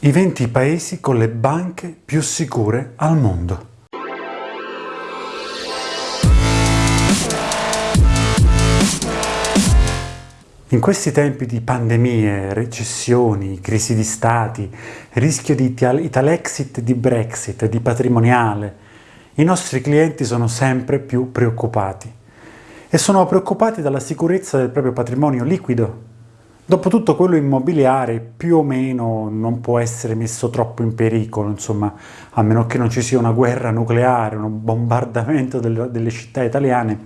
I 20 paesi con le banche più sicure al mondo. In questi tempi di pandemie, recessioni, crisi di stati, rischio di Italexit, di Brexit, di patrimoniale, i nostri clienti sono sempre più preoccupati e sono preoccupati dalla sicurezza del proprio patrimonio liquido. Dopotutto quello immobiliare più o meno non può essere messo troppo in pericolo, insomma, a meno che non ci sia una guerra nucleare, un bombardamento delle, delle città italiane,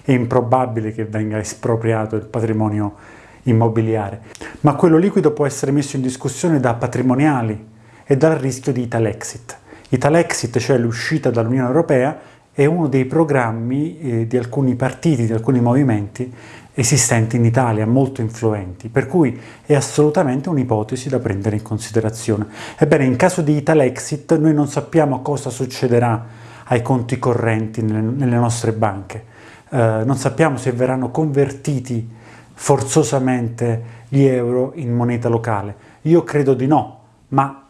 è improbabile che venga espropriato il patrimonio immobiliare, ma quello liquido può essere messo in discussione da patrimoniali e dal rischio di Italexit. Italexit, cioè l'uscita dall'Unione Europea, è uno dei programmi eh, di alcuni partiti, di alcuni movimenti esistenti in Italia, molto influenti, per cui è assolutamente un'ipotesi da prendere in considerazione. Ebbene, in caso di Italexit noi non sappiamo cosa succederà ai conti correnti nelle, nelle nostre banche, eh, non sappiamo se verranno convertiti forzosamente gli euro in moneta locale. Io credo di no, ma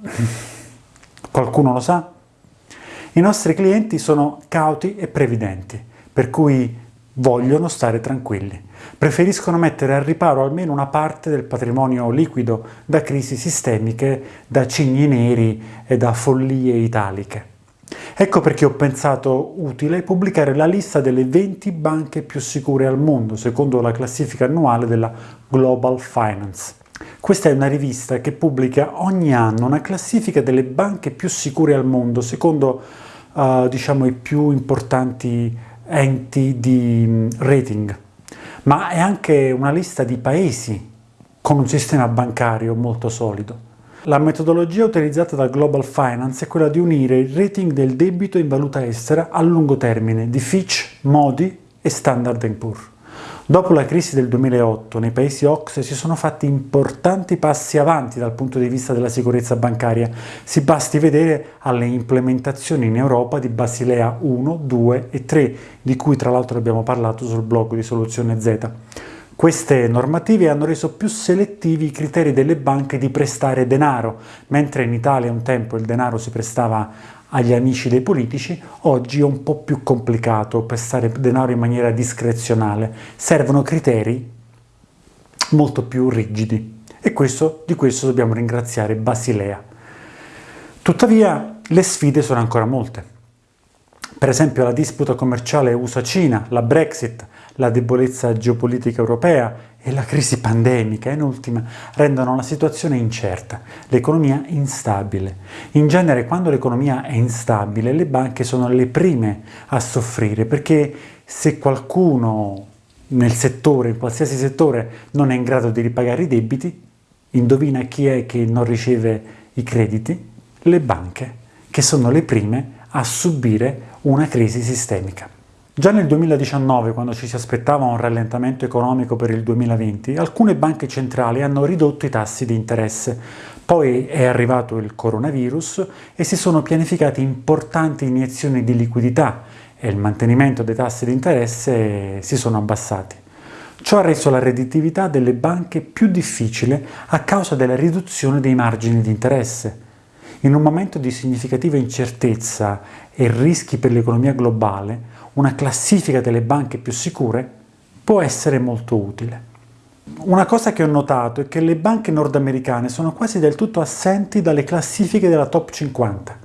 qualcuno lo sa? I nostri clienti sono cauti e previdenti, per cui vogliono stare tranquilli. Preferiscono mettere al riparo almeno una parte del patrimonio liquido da crisi sistemiche, da cigni neri e da follie italiche. Ecco perché ho pensato utile pubblicare la lista delle 20 banche più sicure al mondo, secondo la classifica annuale della Global Finance. Questa è una rivista che pubblica ogni anno una classifica delle banche più sicure al mondo, secondo uh, diciamo, i più importanti enti di mm, rating, ma è anche una lista di paesi con un sistema bancario molto solido. La metodologia utilizzata da Global Finance è quella di unire il rating del debito in valuta estera a lungo termine di Fitch, Modi e Standard Poor's. Dopo la crisi del 2008 nei paesi OXE si sono fatti importanti passi avanti dal punto di vista della sicurezza bancaria, si basti vedere alle implementazioni in Europa di Basilea 1, 2 e 3, di cui tra l'altro abbiamo parlato sul blog di Soluzione Z. Queste normative hanno reso più selettivi i criteri delle banche di prestare denaro, mentre in Italia un tempo il denaro si prestava agli amici dei politici, oggi è un po' più complicato prestare denaro in maniera discrezionale. Servono criteri molto più rigidi e questo, di questo dobbiamo ringraziare Basilea. Tuttavia le sfide sono ancora molte. Per esempio la disputa commerciale USA-Cina, la Brexit, la debolezza geopolitica europea e la crisi pandemica, in ultima, rendono la situazione incerta, l'economia instabile. In genere, quando l'economia è instabile, le banche sono le prime a soffrire, perché se qualcuno nel settore, in qualsiasi settore, non è in grado di ripagare i debiti, indovina chi è che non riceve i crediti? Le banche, che sono le prime a subire una crisi sistemica. Già nel 2019, quando ci si aspettava un rallentamento economico per il 2020, alcune banche centrali hanno ridotto i tassi di interesse. Poi è arrivato il coronavirus e si sono pianificate importanti iniezioni di liquidità e il mantenimento dei tassi di interesse si sono abbassati. Ciò ha reso la redditività delle banche più difficile a causa della riduzione dei margini di interesse. In un momento di significativa incertezza e rischi per l'economia globale, una classifica delle banche più sicure può essere molto utile. Una cosa che ho notato è che le banche nordamericane sono quasi del tutto assenti dalle classifiche della top 50.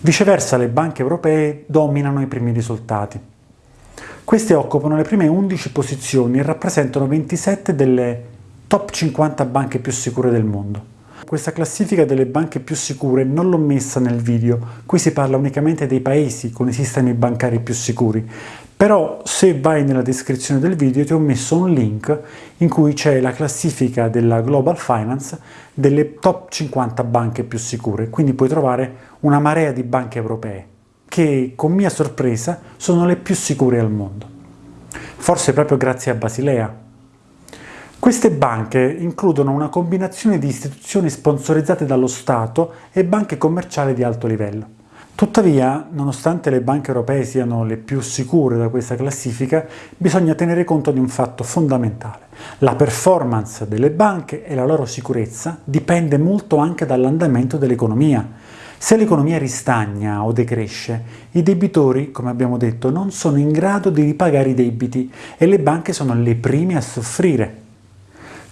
Viceversa le banche europee dominano i primi risultati. Queste occupano le prime 11 posizioni e rappresentano 27 delle top 50 banche più sicure del mondo. Questa classifica delle banche più sicure non l'ho messa nel video, qui si parla unicamente dei paesi con i sistemi bancari più sicuri, però se vai nella descrizione del video ti ho messo un link in cui c'è la classifica della Global Finance delle top 50 banche più sicure, quindi puoi trovare una marea di banche europee che con mia sorpresa sono le più sicure al mondo. Forse proprio grazie a Basilea, queste banche includono una combinazione di istituzioni sponsorizzate dallo Stato e banche commerciali di alto livello. Tuttavia, nonostante le banche europee siano le più sicure da questa classifica, bisogna tenere conto di un fatto fondamentale. La performance delle banche e la loro sicurezza dipende molto anche dall'andamento dell'economia. Se l'economia ristagna o decresce, i debitori, come abbiamo detto, non sono in grado di ripagare i debiti e le banche sono le prime a soffrire.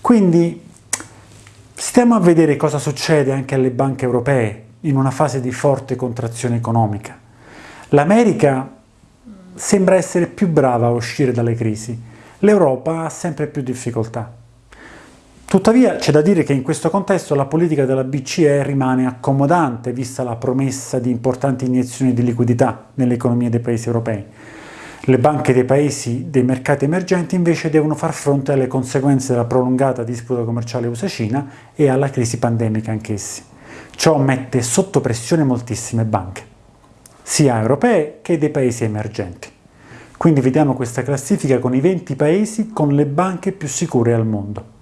Quindi stiamo a vedere cosa succede anche alle banche europee in una fase di forte contrazione economica. L'America sembra essere più brava a uscire dalle crisi, l'Europa ha sempre più difficoltà. Tuttavia c'è da dire che in questo contesto la politica della BCE rimane accomodante vista la promessa di importanti iniezioni di liquidità nelle economie dei paesi europei. Le banche dei paesi dei mercati emergenti invece devono far fronte alle conseguenze della prolungata disputa commerciale USA-Cina e alla crisi pandemica anch'essi. Ciò mette sotto pressione moltissime banche, sia europee che dei paesi emergenti. Quindi vediamo questa classifica con i 20 paesi con le banche più sicure al mondo.